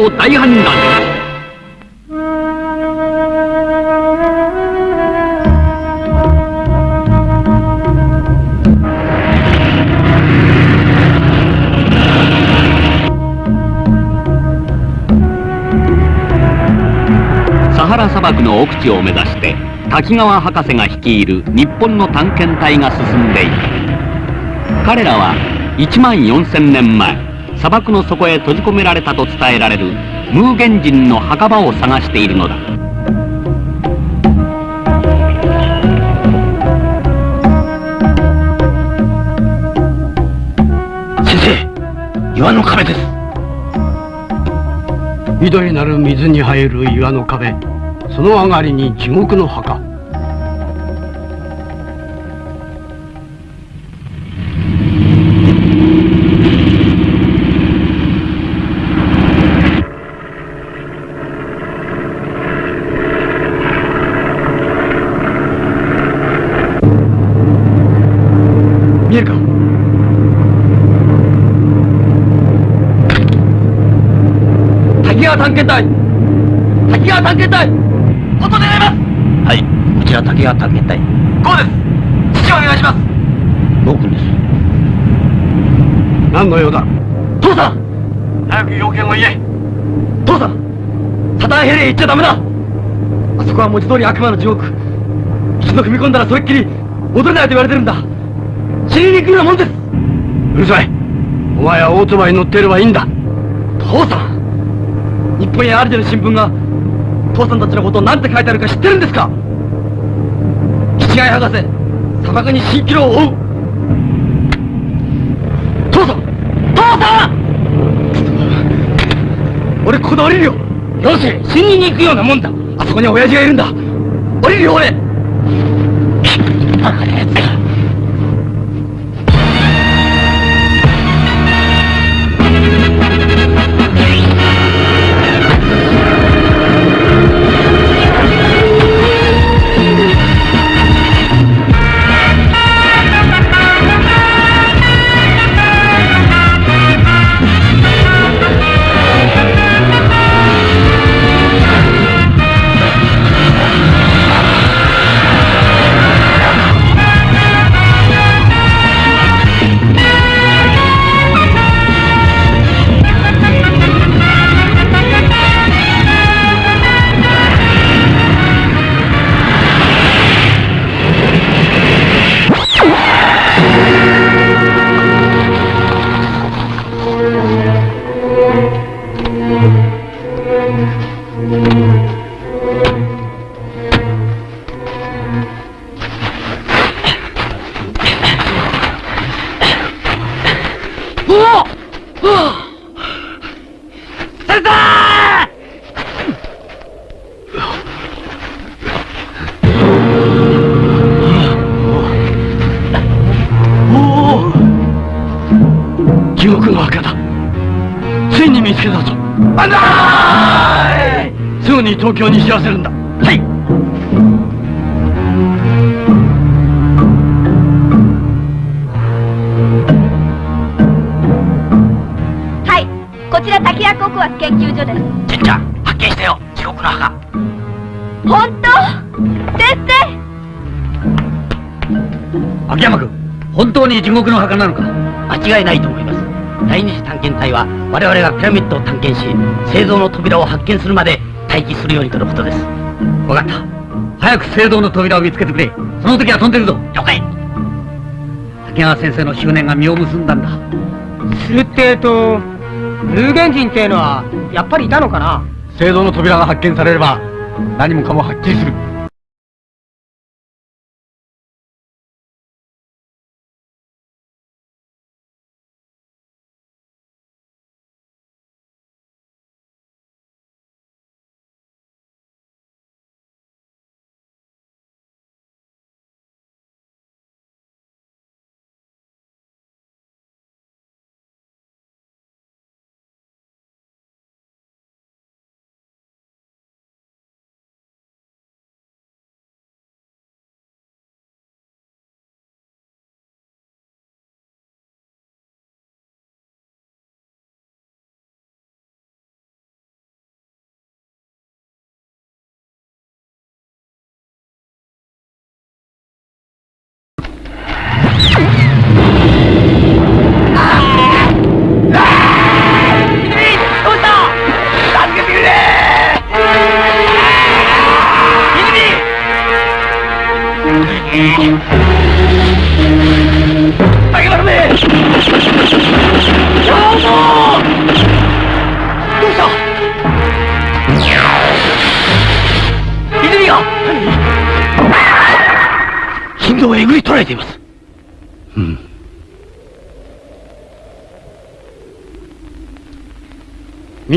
の大反乱サハラ砂漠の奥地を目指して滝川博士が率いる日本の探検隊が進んでいる。彼らは1万4000年前砂漠の底へ閉じ込められたと伝えられるムーゲン人の墓場を探しているのだ。先生岩の壁です。緑なる水に生える岩の壁その上がりに地獄の墓。川探検隊。滝川探検隊。音願います。はい。こちら滝川探検隊。こうです。父をお願いします。ノー君です？何の用だ？父さん。早く要件を言え。父さん。サタンヘレへ行っちゃダメだ。あそこは文字通り悪魔の地獄。一度踏み込んだらそれっきり戻れないと言われてるんだ。死にに行くようなもんです。うるさい。お前はオートバイに乗っていればいいんだ。父さん本やアリデの新聞が。父さんたちのことを何て書いてあるか知ってるんですか？七貝博士砂漠に蜃気楼を追う。父さん父さん！俺ここで降りるよ。どうせ死にに行くようなもんだ。あそこに親父がいるんだ。降りるよ俺。バカなやつだ地獄の墓だ。ついに見つけたぞ。バンザーイすぐに東京に知らせるんだ。はい。はい。こちら滝谷国学研究所です。純ちゃん発見したよ。地獄の墓。本当？先生！秋山君本当に地獄の墓なのか？間違いないと思います第二次探検隊は我々がピラミッドを探検し製造の扉を発見するまで待機するようにとのことです。分かった。早く聖堂の扉を見つけてくれ。その時は飛んでるぞ。了解。滝川先生の執念が実を結んだんだ。するってえと有限人っていうのはやっぱりいたのかな？聖堂の扉が発見されれば何もかもはっきりする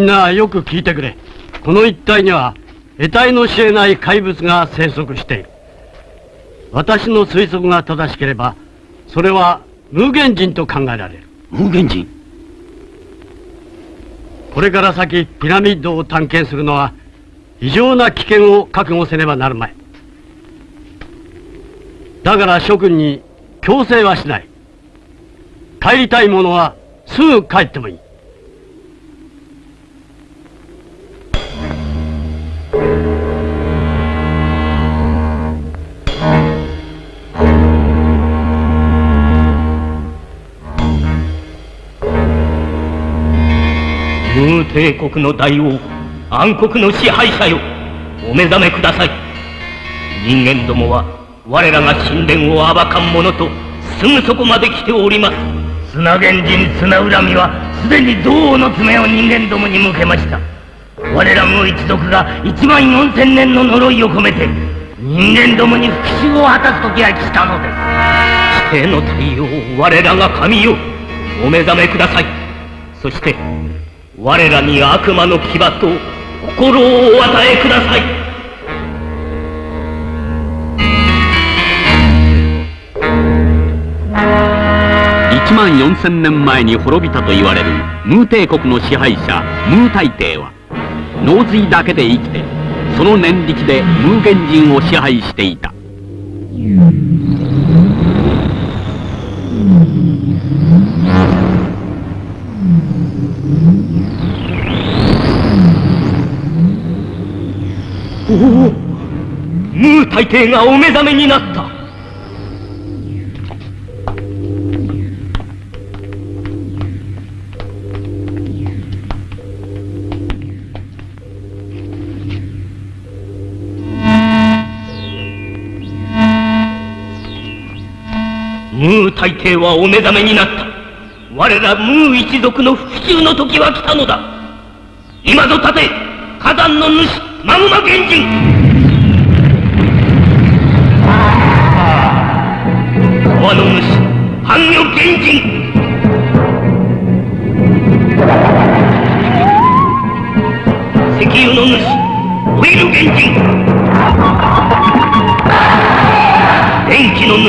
みんなよく聞いてくれ。この一帯には得体の知れない怪物が生息している。私の推測が正しければそれは無限人と考えられる。無限人？これから先ピラミッドを探検するのは異常な危険を覚悟せねばなるまい。だから諸君に強制はしない。帰りたい者はすぐ帰ってもいいム帝国の大王暗黒の支配者よ。お目覚めください。人間どもは我らが神殿を暴かん者とすぐそこまで来ております。砂原人砂恨みはすでに銅の爪を人間どもに向けました。我らムー一族が1万4千年の呪いを込めて人間どもに復讐を果たす時が来たのです。地底の太陽我らが神よお目覚めください。そして我らに悪魔の牙と心をお与えください。1万4000年前に滅びたと言われるムー帝国の支配者ムー大帝は脳髄だけで生きてその念力でムー原人を支配していた。ムー大帝がお目覚めになった。ムー大帝はお目覚めになった。我らムー一族の復讐の時は来たのだ。今ぞ立て火山の主マグマ原人。川の主半魚原人石油の主オイル原人電気の主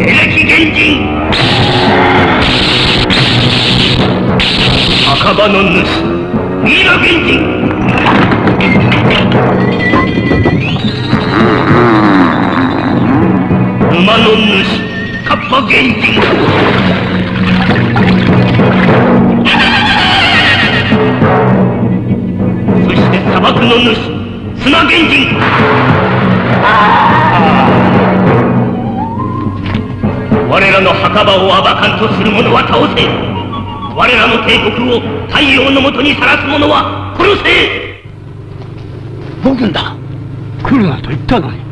エレキ原人墓場の主ミイラ原人馬の主カッパ原人そして砂漠の主砂原人我らの墓場を暴かんとする者は倒せ。我らの帝国を太陽のもとにさらす者は殺せ。僕だ。来るなと言ったのに。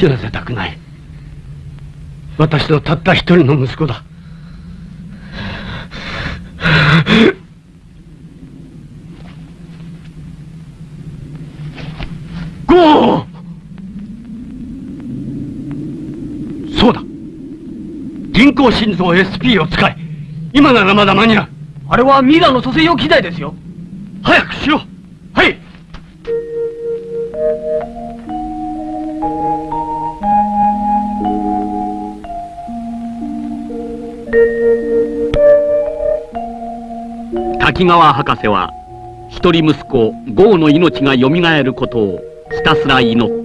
死なせたくない。私のたった一人の息子だ。ゴー！そうだ。人工心臓 SP を使え今ならまだ間に合う。あれはミラーの蘇生用機材ですよ。早くしろ。はい川博士は一人息子郷の命がよみがえることをひたすら祈った。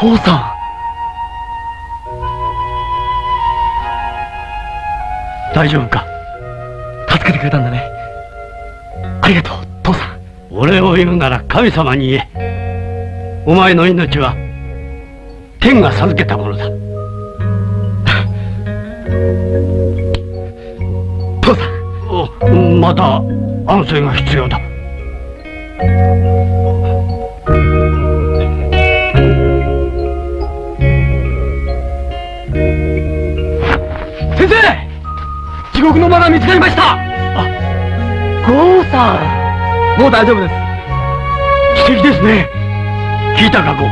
父さん。大丈夫か？助けてくれたんだね。ありがとう父さん。俺を言うなら神様に言え。お前の命は天が授けたものだ。父さん。おまた安静が必要だ。先生地獄の間が見つかりました。あゴーさん。もう大丈夫です。奇跡ですね。聞いたかゴ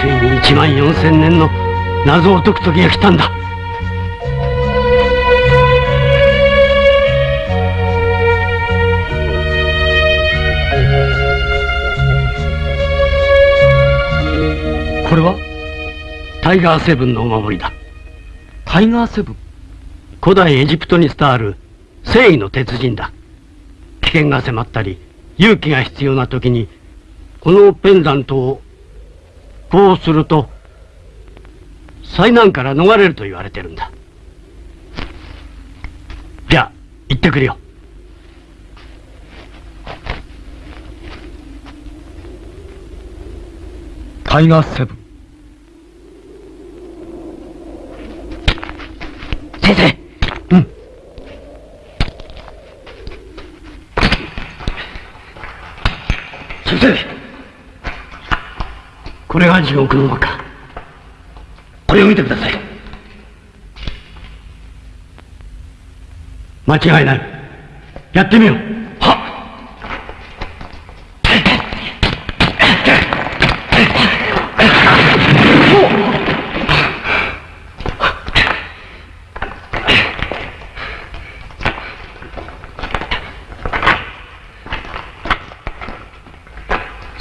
ついに1万4千年の謎を解く時が来たんだ。これは？タイガーセブンのお守りだ。タイガーセブン？古代エジプトに伝わる正義の鉄人だ。危険が迫ったり勇気が必要な時にこのペンダントをこうすると災難から逃れると言われてるんだ。じゃあ行ってくるよ。タイガーセブン。先生。うん。先生。これが地獄の輪かこれを見てください。間違いない。やってみようはっ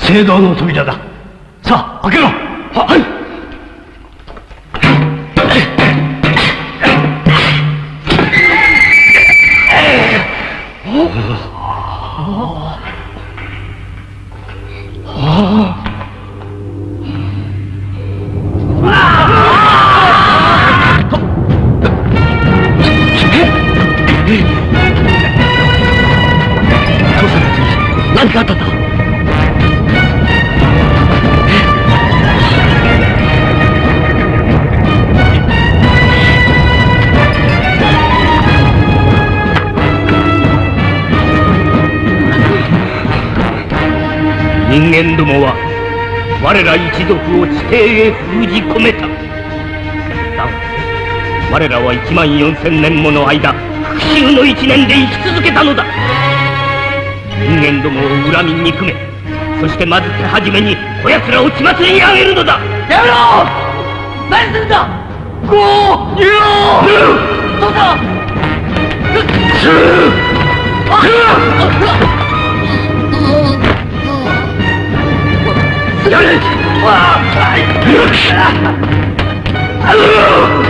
聖堂の扉だ。さあ開けろ。ははい。人間どもは我ら一族を地底へ封じ込めた。だが我らは1万4千年もの間復讐の一年で生き続けたのだ。人間どもを恨み憎めそしてまず手始めにこやつらを血祭りにあげるのだ。やめろ！何するんだ！ゴー！逃げろ父さんやれ復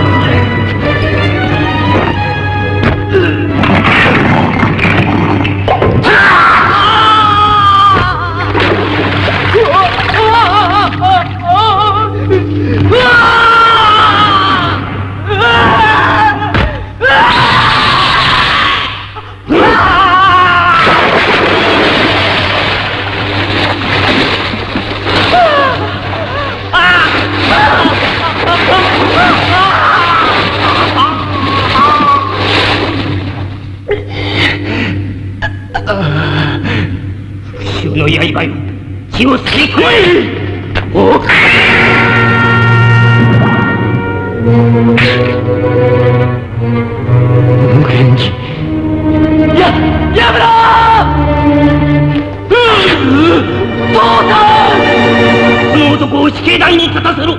死刑台に立たせろ。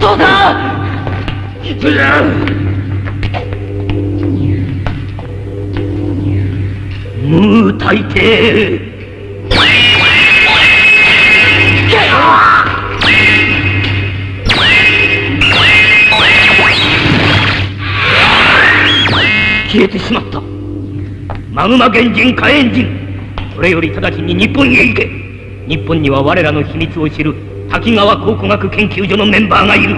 父さん。ムー大帝消えてしまった。マグマ原人火炎人。それより直ちに日本へ行け。日本には我らの秘密を知る滝川考古学研究所のメンバーがいる。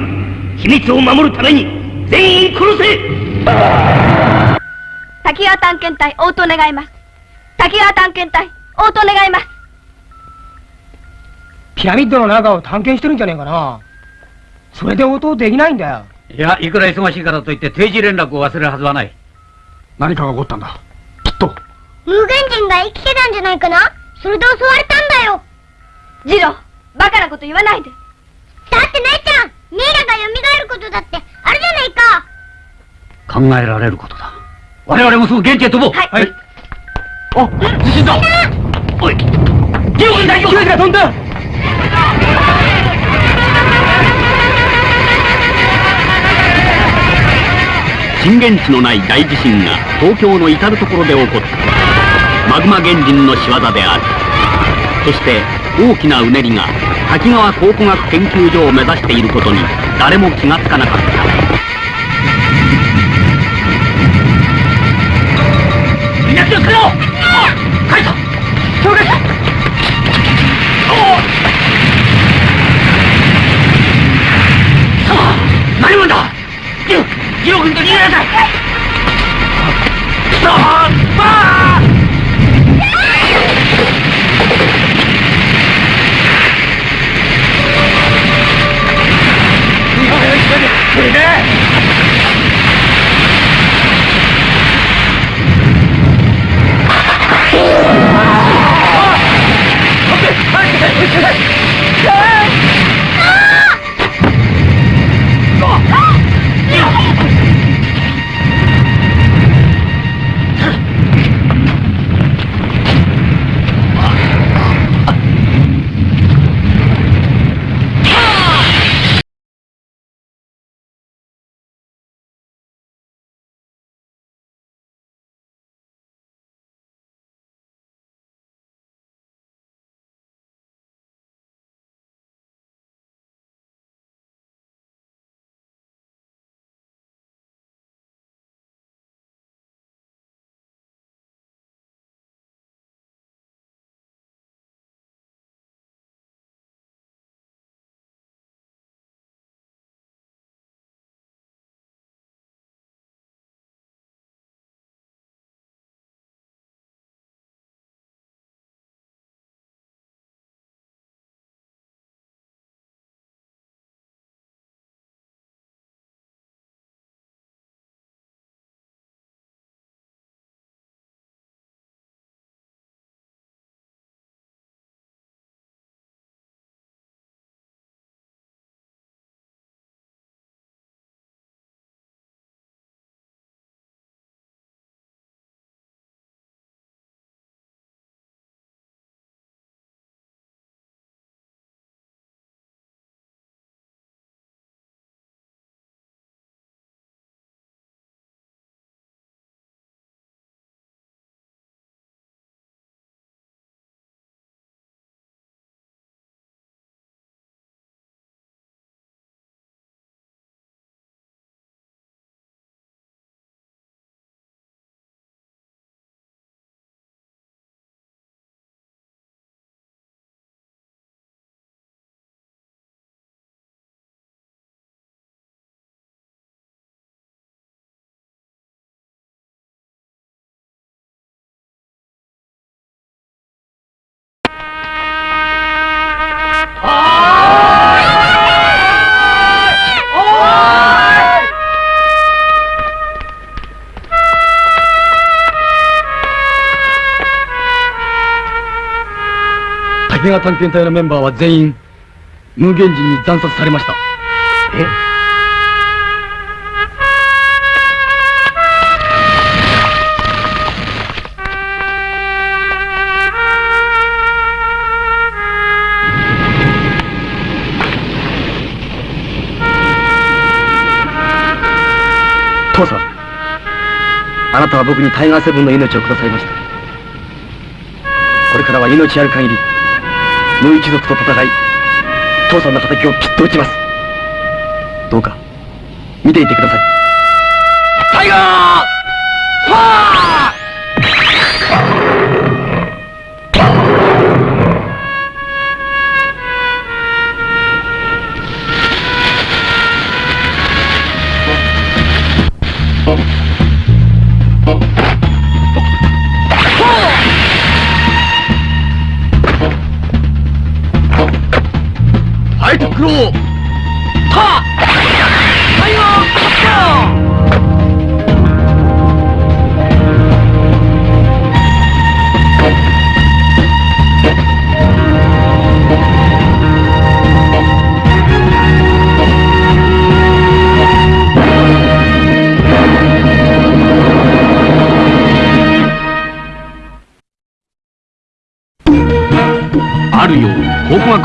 秘密を守るために全員殺せ!滝川探検隊応答願います。滝川探検隊応答願います。ピラミッドの中を探検してるんじゃねえかな。それで応答できないんだよ。いや、いくら忙しいからといって定時連絡を忘れるはずはない。何かが起こったんだ。きっと。無限人が生きてたんじゃないかな。それで襲われたんだよジローバカなこと言わないで。だって姉ちゃんミイラが蘇ることだってあるじゃないか。考えられることだ。我々もすぐ現地へ飛ぼう。はい。あ地震だ。おい。ジオ君大丈夫が飛んだ。震源地のない大地震が東京の至る所で起こった。マグマ原人の仕業である。そして大きなうねりが滝川考古学研究所を目指していることに誰も気がつかなかっ！たみんな気をつけろ書いた了解何者だジロジロ君と逃げなさいはい。滝川探検隊のメンバーは全員無限人に惨殺されました。え？父さんあなたは僕にタイガーセブンの命をくださいました。これからは命ある限り無一族と戦い父さんの敵をきっと打ちます。どうか見ていてください。タイガー!パー!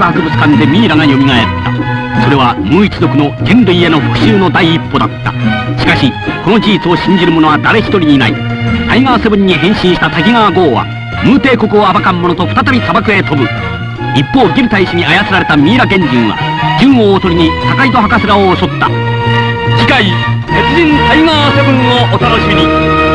博物館でミイラが蘇った。それはムー一族の人類への復讐の第一歩だった。しかしこの事実を信じる者は誰一人いない。タイガーセブンに変身した滝川剛はムー帝国を暴かん者と再び砂漠へ飛ぶ。一方ギル大使に操られたミイラ原人は銃をおとりに高井戸博士らを襲った。次回鉄人タイガーセブンをお楽しみに。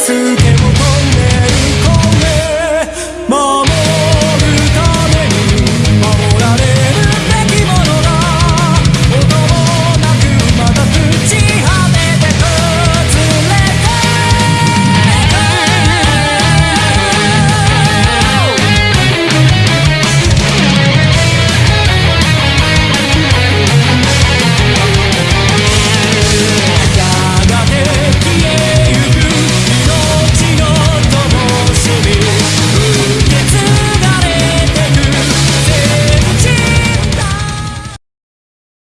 sin